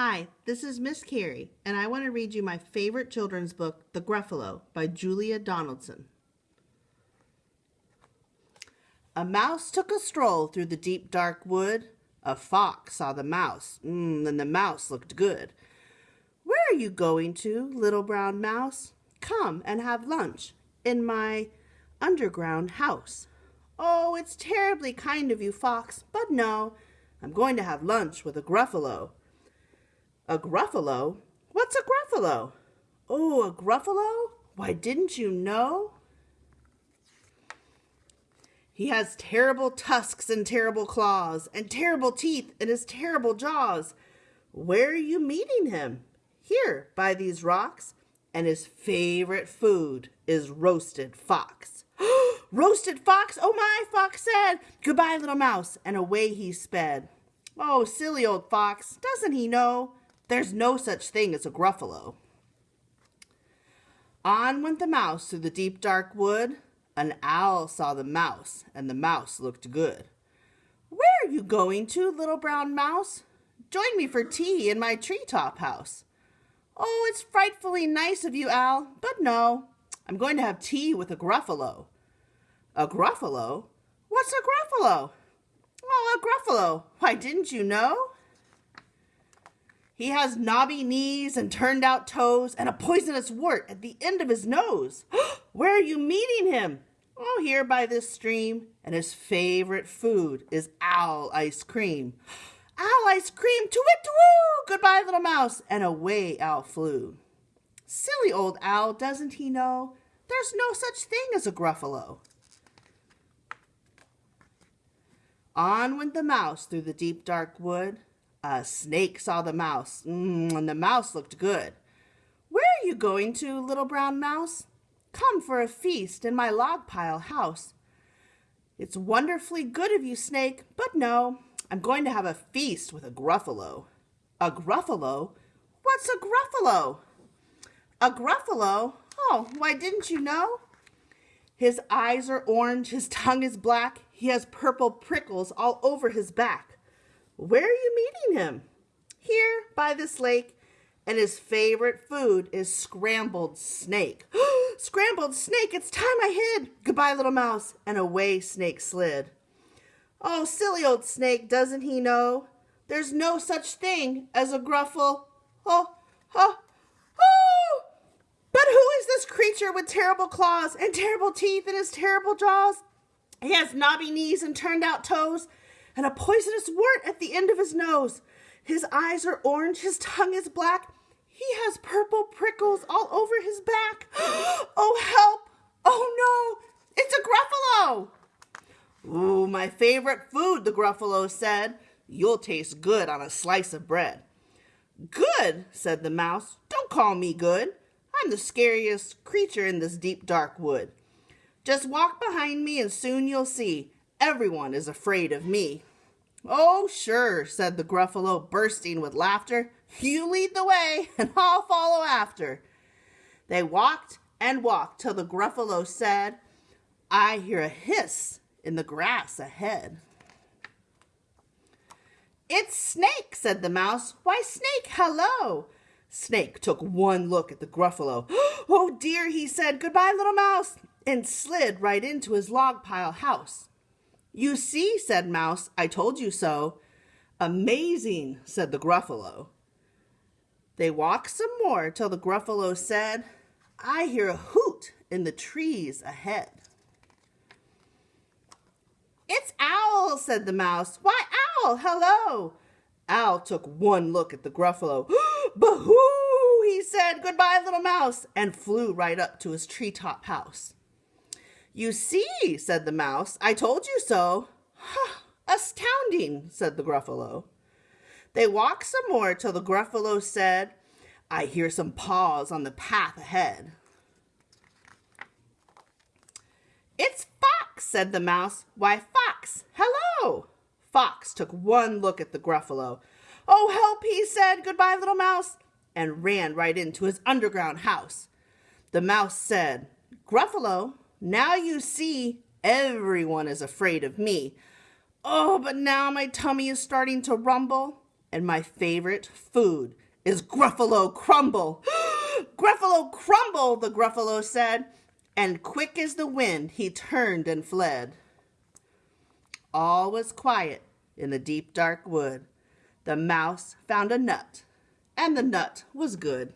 Hi, this is Miss Carrie, and I want to read you my favorite children's book, The Gruffalo, by Julia Donaldson. A mouse took a stroll through the deep dark wood. A fox saw the mouse, mm, and the mouse looked good. Where are you going to, little brown mouse? Come and have lunch in my underground house. Oh, it's terribly kind of you, fox, but no, I'm going to have lunch with a gruffalo. A gruffalo? What's a gruffalo? Oh, a gruffalo? Why, didn't you know? He has terrible tusks and terrible claws, and terrible teeth in his terrible jaws. Where are you meeting him? Here, by these rocks. And his favorite food is roasted fox. roasted fox? Oh my, fox said. Goodbye, little mouse. And away he sped. Oh, silly old fox, doesn't he know? There's no such thing as a gruffalo. On went the mouse through the deep dark wood. An owl saw the mouse, and the mouse looked good. Where are you going to, little brown mouse? Join me for tea in my treetop house. Oh, it's frightfully nice of you, Owl, but no, I'm going to have tea with a gruffalo. A gruffalo? What's a gruffalo? Oh, a gruffalo. Why, didn't you know? He has knobby knees and turned out toes and a poisonous wart at the end of his nose. Where are you meeting him? Oh, here by this stream. And his favorite food is owl ice cream. Owl ice cream, to it, to woo! Goodbye, little mouse. And away Owl flew. Silly old owl, doesn't he know? There's no such thing as a gruffalo. On went the mouse through the deep dark wood. A snake saw the mouse, mm, and the mouse looked good. Where are you going to, little brown mouse? Come for a feast in my log pile house. It's wonderfully good of you, snake, but no, I'm going to have a feast with a gruffalo. A gruffalo? What's a gruffalo? A gruffalo? Oh, why didn't you know? His eyes are orange, his tongue is black, he has purple prickles all over his back. Where are you meeting him? Here, by this lake, and his favorite food is scrambled snake. scrambled snake, it's time I hid. Goodbye, little mouse. And away Snake slid. Oh, silly old snake, doesn't he know? There's no such thing as a gruffalo. Oh, oh, oh! But who is this creature with terrible claws and terrible teeth in his terrible jaws? He has knobby knees and turned out toes and a poisonous wart at the end of his nose. His eyes are orange, his tongue is black. He has purple prickles all over his back. oh, help! Oh no, it's a Gruffalo! Ooh, my favorite food, the Gruffalo said. You'll taste good on a slice of bread. Good, said the mouse. Don't call me good. I'm the scariest creature in this deep dark wood. Just walk behind me and soon you'll see everyone is afraid of me. Oh, sure, said the Gruffalo, bursting with laughter. You lead the way, and I'll follow after. They walked and walked till the Gruffalo said, I hear a hiss in the grass ahead. It's Snake, said the mouse. Why, Snake, hello. Snake took one look at the Gruffalo. Oh, dear, he said, goodbye, little mouse, and slid right into his log pile house. You see, said Mouse, I told you so. Amazing, said the Gruffalo. They walked some more till the Gruffalo said, I hear a hoot in the trees ahead. It's Owl, said the Mouse. Why, Owl, hello. Owl took one look at the Gruffalo. Boo-hoo, he said, goodbye, little mouse, and flew right up to his treetop house. You see, said the mouse, I told you so. Astounding, said the Gruffalo. They walked some more till the Gruffalo said, I hear some paws on the path ahead. It's Fox, said the mouse. Why, Fox, hello. Fox took one look at the Gruffalo. Oh, help, he said, goodbye, little mouse, and ran right into his underground house. The mouse said, Gruffalo, now you see, everyone is afraid of me. Oh, but now my tummy is starting to rumble. And my favorite food is Gruffalo Crumble. Gruffalo Crumble, the Gruffalo said. And quick as the wind, he turned and fled. All was quiet in the deep dark wood. The mouse found a nut, and the nut was good.